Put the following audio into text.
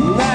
Love